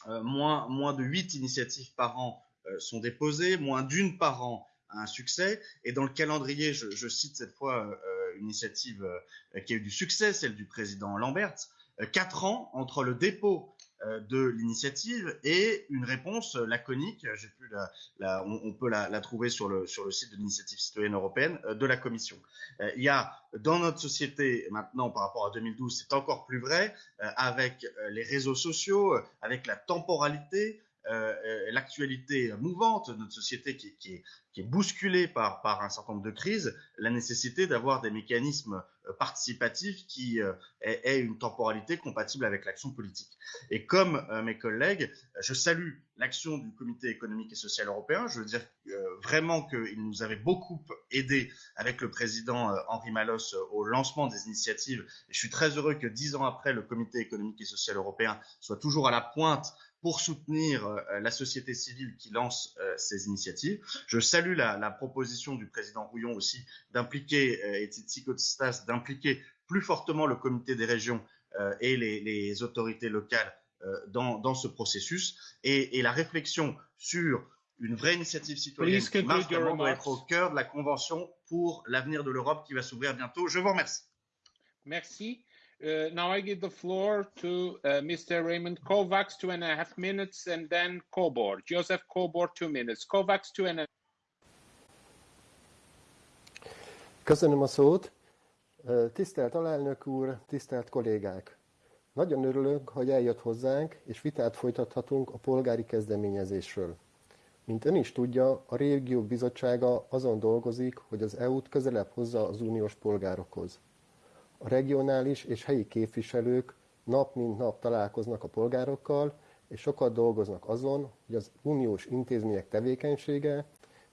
moins, de huit initiatives par an sont déposées, moins d'une par an un succès. Et dans le calendrier, je, cite cette fois une initiative euh, qui a eu du succès, celle du président Lambert, euh, quatre ans entre le dépôt de l'initiative et une réponse laconique, j'ai pu la, la, on, peut la, trouver sur le, site de l'initiative citoyenne européenne de la Commission. il y a dans notre société maintenant par rapport à 2012, c'est encore plus vrai, avec les réseaux sociaux, avec la temporalité, euh, l'actualité mouvante de notre société qui, est, qui est, bousculée par, par, un certain nombre de crises, la nécessité d'avoir des mécanismes euh, participatifs qui euh, aient, une temporalité compatible avec l'action politique. Et comme euh, mes collègues, je salue l'action du Comité économique et social européen. Je veux dire euh, vraiment qu'il nous avait beaucoup aidé avec le président Henri Malos au lancement des initiatives. Et je suis très heureux que dix ans après, le Comité économique et social européen soit toujours à la pointe pour soutenir euh, la société civile qui lance euh, ces initiatives. Je salue la, la, proposition du président Rouillon aussi d'impliquer, euh, et d'impliquer plus fortement le comité des régions et les, les, autorités locales dans, dans, ce processus. Et, et, la réflexion sur une vraie initiative citoyenne qui marche vraiment être au cœur de la Convention pour l'avenir de l'Europe qui va s'ouvrir bientôt. Je vous remercie. Merci. Uh, now I give the floor to uh, Mr. Raymond Kovacs, two and a half minutes, and then Kobor. Joseph Kobor, two minutes. Kovacs, two and a Köszönöm a szót. Tisztelt alelnök úr, tisztelt kollégák! Nagyon örülök, hogy eljött hozzánk, és vitát folytathatunk a polgári kezdeményezésről. Mint ön is tudja, a Régiók Bizottsága azon dolgozik, hogy az EU-t közelebb hozza az uniós polgárokhoz. A regionális és helyi képviselők nap mint nap találkoznak a polgárokkal, és sokat dolgoznak azon, hogy az uniós intézmények tevékenysége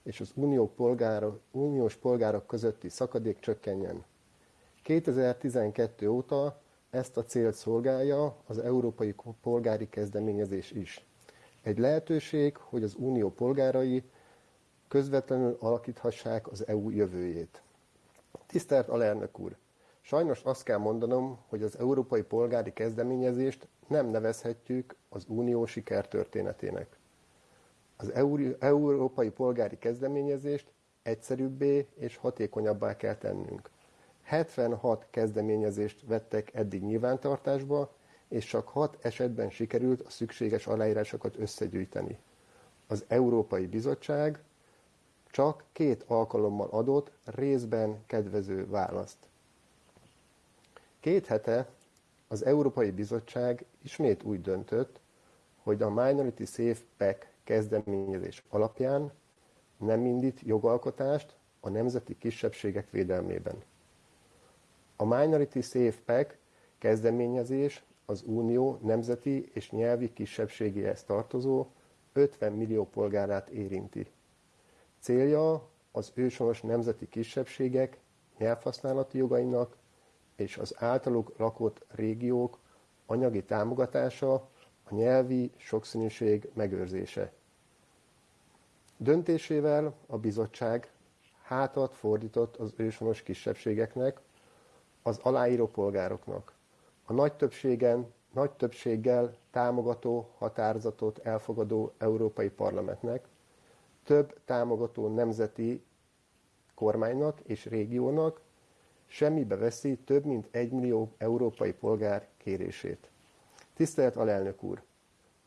és az unió polgárok, uniós polgárok közötti szakadék csökkenjen. 2012 óta ezt a célt szolgálja az Európai Polgári Kezdeményezés is. Egy lehetőség, hogy az unió polgárai közvetlenül alakíthassák az EU jövőjét. Tisztelt Alelnök úr! Sajnos azt kell mondanom, hogy az európai polgári kezdeményezést nem nevezhetjük az unió sikertörténetének. Az európai polgári kezdeményezést egyszerűbbé és hatékonyabbá kell tennünk. 76 kezdeményezést vettek eddig nyilvántartásba, és csak 6 esetben sikerült a szükséges aláírásokat összegyűjteni. Az Európai Bizottság csak két alkalommal adott részben kedvező választ. Két hete az Európai Bizottság ismét úgy döntött, hogy a Minority Safe Pack kezdeményezés alapján nem indít jogalkotást a nemzeti kisebbségek védelmében. A Minority Safe Pack kezdeményezés az Unió nemzeti és nyelvi kisebbségéhez tartozó 50 millió polgárát érinti. Célja az őshonos nemzeti kisebbségek nyelvhasználati jogainak és az általuk lakott régiók anyagi támogatása, a nyelvi sokszínűség megőrzése. Döntésével a bizottság hátat fordított az őshonos kisebbségeknek, az aláíró polgároknak. A nagy többségen, nagy többséggel támogató határozatot elfogadó Európai Parlamentnek, több támogató nemzeti kormánynak és régiónak, semmibe veszi több mint egy millió európai polgár kérését. Tisztelt alelnök úr!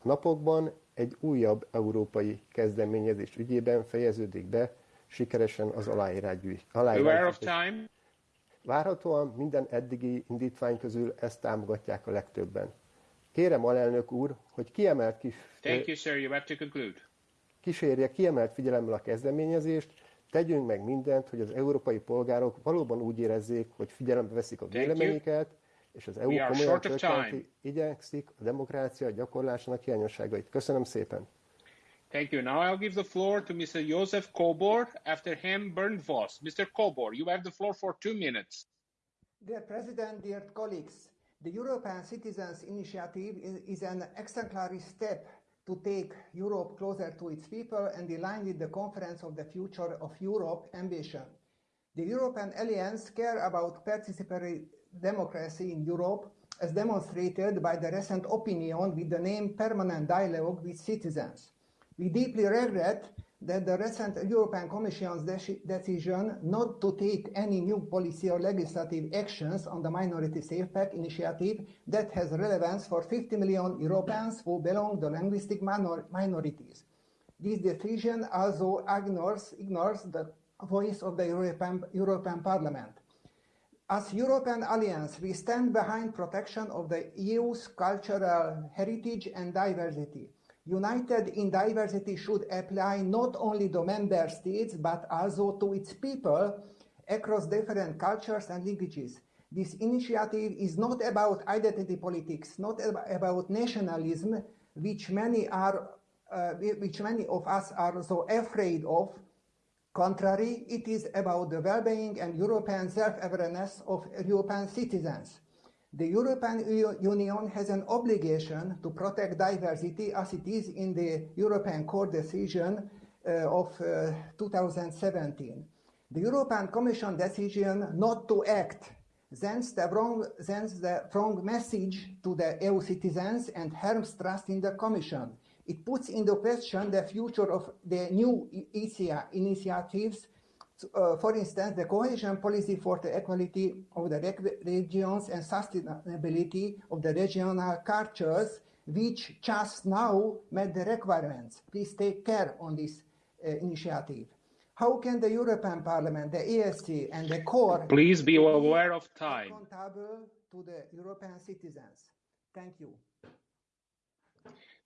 A napokban egy újabb európai kezdeményezés ügyében fejeződik be sikeresen az aláírás. Várhatóan minden eddigi indítvány közül ezt támogatják a legtöbben. Kérem alelnök úr, hogy kiemelt kis... Thank you, sir. You have to conclude. Kísérje kiemelt figyelemmel a kezdeményezést, Tegyünk meg mindent, hogy az európai polgárok valóban úgy érezzék, hogy figyelembe veszik a véleményüket, és az EU komolyan csökkenti, igyekszik a demokrácia gyakorlásának hiányosságait. Köszönöm szépen! Thank you. Now I'll give the floor to Mr. Josef Kobor. After him, Bernd Voss. Mr. Kobor, you have the floor for two minutes. Dear President, dear colleagues, the European Citizens Initiative is, is an exemplary step to take Europe closer to its people and align with the Conference of the Future of Europe ambition. The European Alliance care about participatory democracy in Europe as demonstrated by the recent opinion with the name Permanent Dialogue with Citizens. We deeply regret that the recent European Commission's de decision not to take any new policy or legislative actions on the Minority Safe Pack initiative that has relevance for 50 million Europeans who belong to linguistic minor minorities. This decision also ignores, ignores the voice of the European, European Parliament. As European Alliance, we stand behind protection of the EU's cultural heritage and diversity. United in diversity should apply not only to member states, but also to its people across different cultures and languages. This initiative is not about identity politics, not about nationalism, which many are, uh, which many of us are so afraid of. Contrary, it is about the well-being and European self-awareness of European citizens. The European Union has an obligation to protect diversity as it is in the European Court decision uh, of uh, 2017. The European Commission decision not to act sends the, wrong, sends the wrong message to the EU citizens and harms trust in the Commission. It puts into question the future of the new ECA initiatives uh, for instance, the cohesion policy for the equality of the regions and sustainability of the regional cultures, which just now met the requirements. Please take care on this uh, initiative. How can the European Parliament, the ESC, and the CoR please be aware of time accountable to the European citizens? Thank you.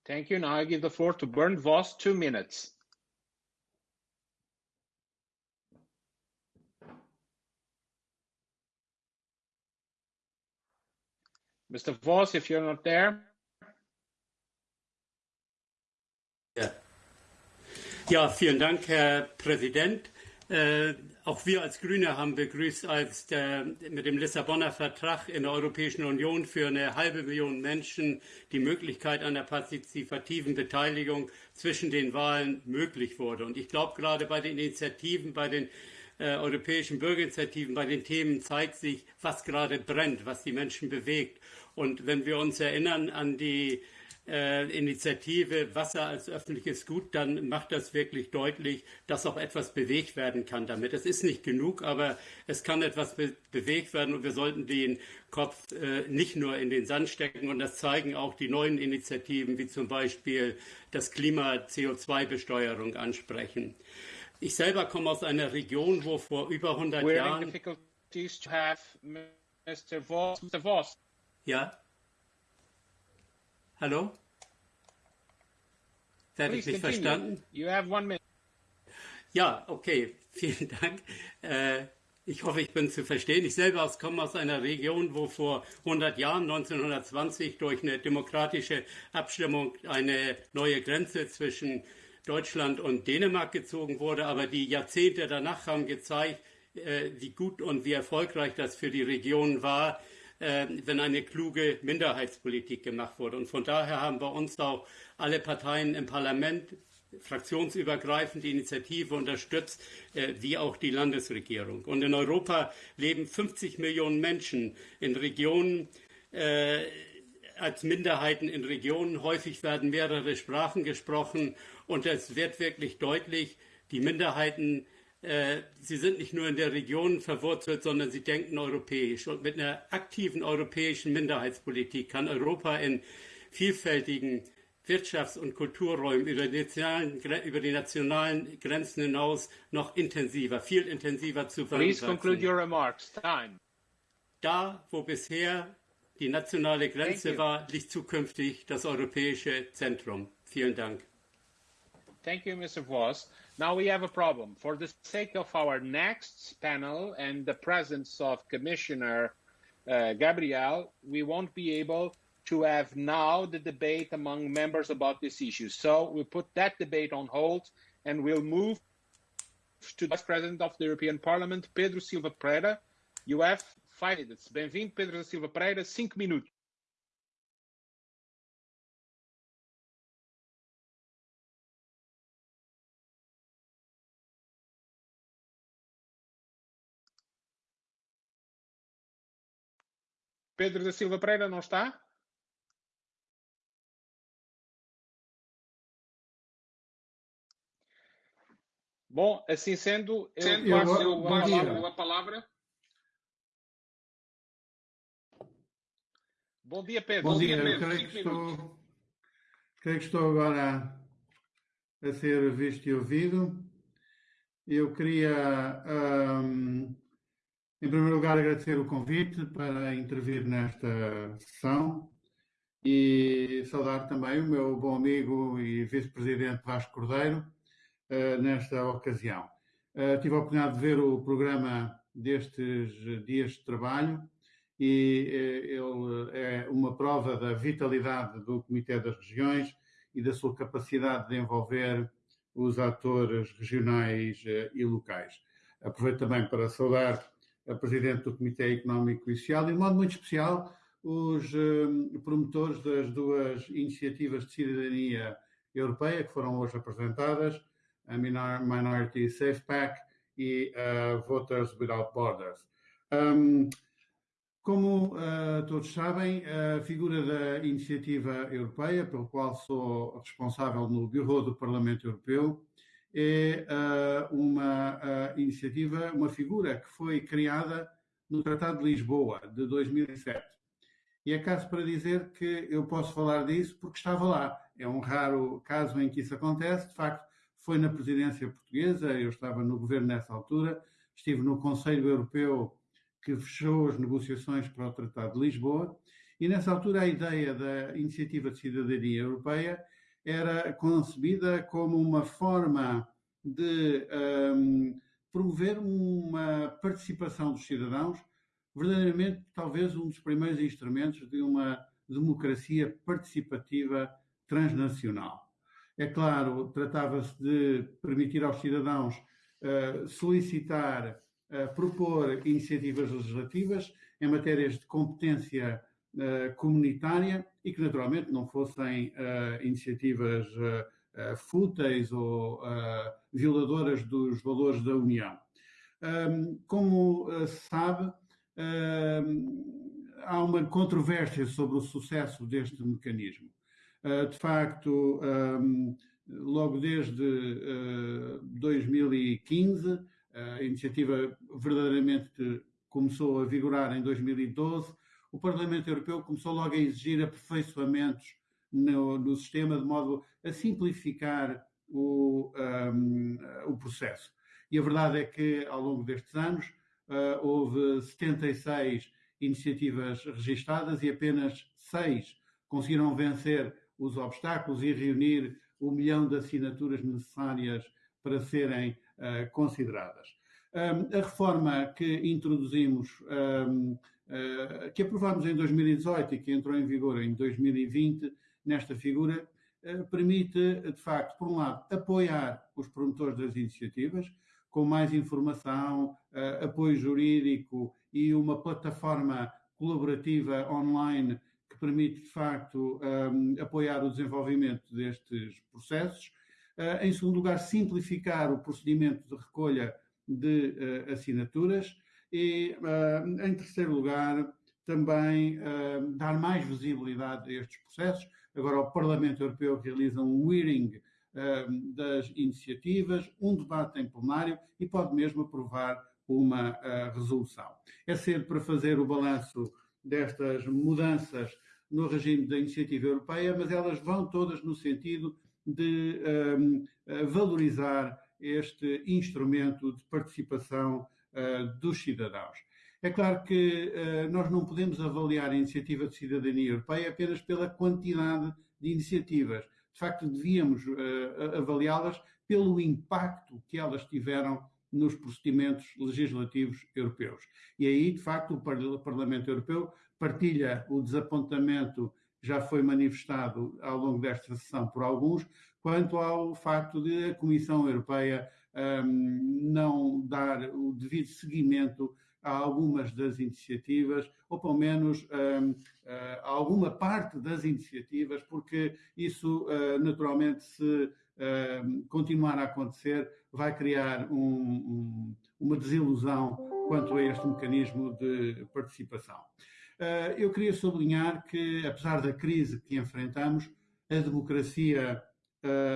Thank you. Now I give the floor to Bernd Voss, two minutes. Mr. Voss, if you're not there. Ja, ja vielen Dank, Herr Präsident. Äh, auch wir als Grüne haben begrüßt, als der, mit dem Lissabonner Vertrag in der Europäischen Union für eine halbe Million Menschen die Möglichkeit einer partizipativen Beteiligung zwischen den Wahlen möglich wurde. Und ich glaube, gerade bei den Initiativen, bei den äh, europäischen Bürgerinitiativen, bei den Themen zeigt sich, was gerade brennt, was die Menschen bewegt. Und wenn wir uns erinnern an die äh, Initiative Wasser als öffentliches Gut, dann macht das wirklich deutlich, dass auch etwas bewegt werden kann damit. Es ist nicht genug, aber es kann etwas be bewegt werden und wir sollten den Kopf äh, nicht nur in den Sand stecken. Und das zeigen auch die neuen Initiativen, wie zum Beispiel das Klima-CO2-Besteuerung ansprechen. Ich selber komme aus einer Region, wo vor über 100 We're Jahren. To have Mr. Voss. Mr. Voss. Ja? Hallo? Werde ich nicht verstanden? You have one minute. Ja, okay. Vielen Dank. Äh, ich hoffe, ich bin zu verstehen. Ich selber komme aus einer Region, wo vor 100 Jahren, 1920, durch eine demokratische Abstimmung eine neue Grenze zwischen Deutschland und Dänemark gezogen wurde. Aber die Jahrzehnte danach haben gezeigt, äh, wie gut und wie erfolgreich das für die Region war, äh, wenn eine kluge Minderheitspolitik gemacht wurde. Und von daher haben bei uns auch alle Parteien im Parlament fraktionsübergreifend die Initiative unterstützt, äh, wie auch die Landesregierung. Und in Europa leben 50 Millionen Menschen in Regionen, als Minderheiten in Regionen. Häufig werden mehrere Sprachen gesprochen und es wird wirklich deutlich, die Minderheiten, äh, sie sind nicht nur in der Region verwurzelt, sondern sie denken europäisch. Und mit einer aktiven europäischen Minderheitspolitik kann Europa in vielfältigen Wirtschafts- und Kulturräumen über die, nationalen, über die nationalen Grenzen hinaus noch intensiver, viel intensiver zu Please conclude your remarks. Time. Da, wo bisher die nationale Grenze war, liegt zukünftig das europäische Zentrum. Vielen Dank. Thank you, Mr. Voss. Now we have a problem. For the sake of our next panel and the presence of Commissioner uh, Gabriel, we won't be able to have now the debate among members about this issue. So we put that debate on hold and we'll move to the Vice President of the European Parliament, Pedro Silva Pereira. You have five minutes. Bem-vindo, Pedro Silva Pereira, cinco minutos. Pedro da Silva Pereira não está? Bom, assim sendo, eu Sendo, passo eu- a, bom palavra, dia. a palavra. Bom dia, Pedro. Bom dia, eu Pedro. creio que estou, creio que estou agora a ser visto e ouvido. Eu queria, ahm, em primeiro lugar, agradecer o convite para intervir nesta sessão e saudar também o meu bom amigo e vice-presidente Vasco Cordeiro eh, nesta ocasião. Eh, tive a oportunidade de ver o programa destes dias de trabalho e eh, ele é uma prova da vitalidade do Comitê das Regiões e da sua capacidade de envolver os atores regionais e locais. Aproveito também para saudar a Presidente do Comitê Económico e Social e, de modo muito especial, os eh, promotores das duas iniciativas de cidadania europeia que foram hoje apresentadas, a Minor- Minority Safe Pack e a Voters Without Borders. Um, como ah, todos sabem, a figura da Iniciativa Europeia, pelo qual sou responsável no Bureau do Parlamento Europeu, é ah, uma ah, iniciativa, uma figura que foi criada no Tratado de Lisboa, de 2007. E é caso para dizer que eu posso falar disso porque estava lá. É um raro caso em que isso acontece. De facto, foi na presidência portuguesa, eu estava no governo nessa altura, estive no Conselho Europeu que fechou as negociações para o Tratado de Lisboa, e nessa altura a ideia da Iniciativa de Cidadania Europeia era concebida como uma forma de hum, promover uma participação dos cidadãos, verdadeiramente talvez um dos primeiros instrumentos de uma democracia participativa transnacional. É claro, tratava-se de permitir aos cidadãos eh, solicitar, eh, propor iniciativas legislativas em matérias de competência comunitária e que naturalmente não fossem eh, iniciativas eh, eh, fúteis ou eh, violadoras dos valores da União. Como eh, se sabe, há uma controvérsia sobre o sucesso deste mecanismo. De facto, logo desde uh, 2015, a iniciativa verdadeiramente começou a vigorar em 2012, o Parlamento Europeu começou logo a exigir aperfeiçoamentos no, no sistema, de modo a simplificar o, um, o processo. E a verdade é que, ao longo destes anos, uh, houve 76 iniciativas registadas e apenas seis conseguiram vencer os obstáculos e reunir o milhão de assinaturas necessárias para serem uh, consideradas. Um, a reforma que introduzimos, um, que aprovamos em 2018 e que entrou em vigor em 2020, nesta figura, uh, permite, de facto, por um lado, apoiar os promotores das iniciativas, com mais informação, apoio jurídico e uma plataforma colaborativa online que permite, de facto, apoiar o desenvolvimento destes processos. Em segundo lugar, simplificar o procedimento de recolha de assinaturas. E, uh, em terceiro lugar, também dar mais visibilidade a estes processos. Agora, o Parlamento Europeu realiza um hearing das iniciativas, um debate em plenário e pode mesmo aprovar uma resolução. É cedo para fazer o balanço destas mudanças no regime da iniciativa europeia, mas elas vão todas no sentido de um, valorizar este instrumento de participação dos cidadãos. É claro que uh, nós não podemos avaliar a iniciativa de cidadania europeia apenas pela quantidade de iniciativas. De facto, devíamos uh, avaliá-las pelo impacto que elas tiveram nos procedimentos legislativos europeus. E aí, de facto, o Parlamento Europeu partilha o desapontamento já foi manifestado ao longo desta sessão por alguns, quanto ao facto de a Comissão Europeia um, não dar o devido seguimento a algumas das iniciativas, ou pelo menos um, a alguma parte das iniciativas, porque isso uh, naturalmente se uh, continuar a acontecer vai criar um, um, uma desilusão quanto a este mecanismo de participação. Eu queria sublinhar que, apesar da crise que enfrentamos, a democracia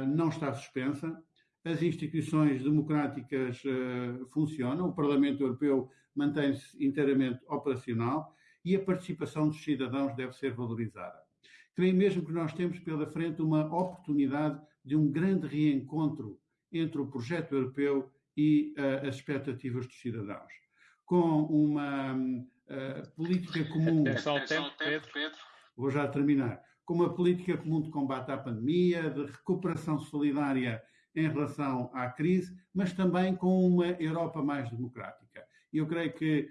não está suspensa. As instituições democráticas uh, funcionam, o Parlamento Europeu mantém-se inteiramente operacional e a participação dos cidadãos deve ser valorizada. Creio mesmo que nós temos pela frente uma oportunidade de um grande reencontro entre o projeto europeu e uh, as expectativas dos cidadãos. Com uma uh, política comum. Atenção, Pedro, Pedro. Vou já terminar. Com uma política comum de combate à pandemia, de recuperação solidária em relação à crise, mas também com uma Europa mais democrática. E eu creio que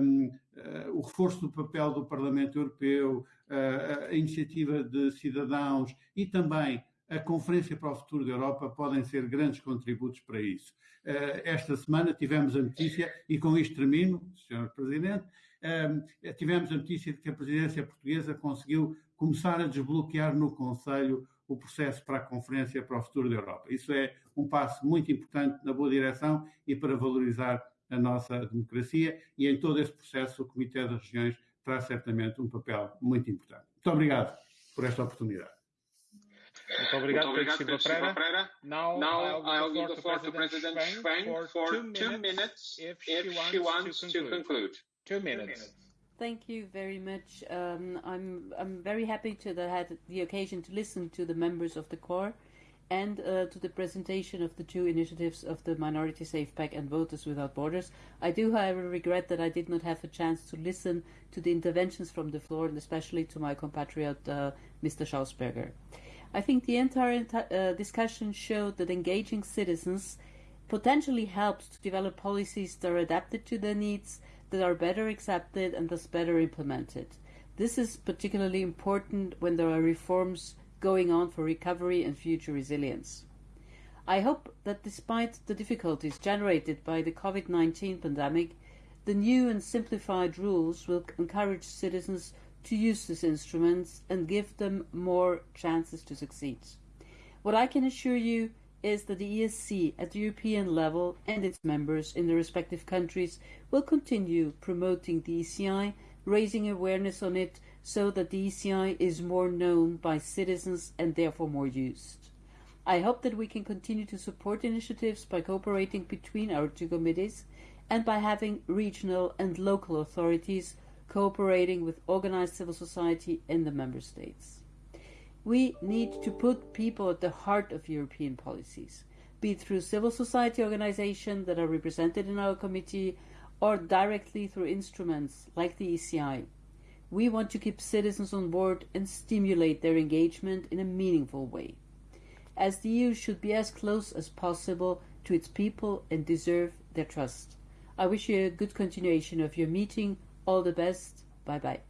um, uh, o reforço do papel do Parlamento Europeu, uh, a iniciativa de cidadãos e também a Conferência para o Futuro da Europa podem ser grandes contributos para isso. Uh, esta semana tivemos a notícia, e com isto termino, Sr. Presidente, tivemos a notícia de que a presidência portuguesa conseguiu começar a desbloquear no Conselho o processo para a Conferência para o Futuro da Europa. Isso é um passo muito importante na boa direção e para valorizar a nossa democracia e em todo esse processo o Comitê das Regiões terá certamente um papel muito importante. Muito obrigado por esta oportunidade. Muito obrigado, Muito obrigado Pedro Silva Pereira. Now, Now I'll give the floor to President Schwenk for two minutes if she wants to conclude. Two minutes. Thank you very much. Um, I'm I'm very happy to have had the occasion to listen to the members of the CoR and uh, to the presentation of the two initiatives of the Minority Safe Pack and Voters Without Borders. I do, however, regret that I did not have a chance to listen to the interventions from the floor, and especially to my compatriot uh, Mr. Schausberger. I think the entire uh, discussion showed that engaging citizens potentially helps to develop policies that are adapted to their needs that are better accepted and thus better implemented. This is particularly important when there are reforms going on for recovery and future resilience. I hope that despite the difficulties generated by the COVID 19 pandemic, the new and simplified rules will encourage citizens to use these instruments and give them more chances to succeed. What I can assure you is that the ESC at the European level and its members in the respective countries will continue promoting the ECI, raising awareness on it so that the ECI is more known by citizens and therefore more used. I hope that we can continue to support initiatives by cooperating between our two committees and by having regional and local authorities cooperating with organized civil society in the member states. We need to put people at the heart of European policies, be it through civil society organizations that are represented in our committee or directly through instruments like the ECI. We want to keep citizens on board and stimulate their engagement in a meaningful way. As the EU should be as close as possible to its people and deserve their trust. I wish you a good continuation of your meeting. All the best. Bye bye.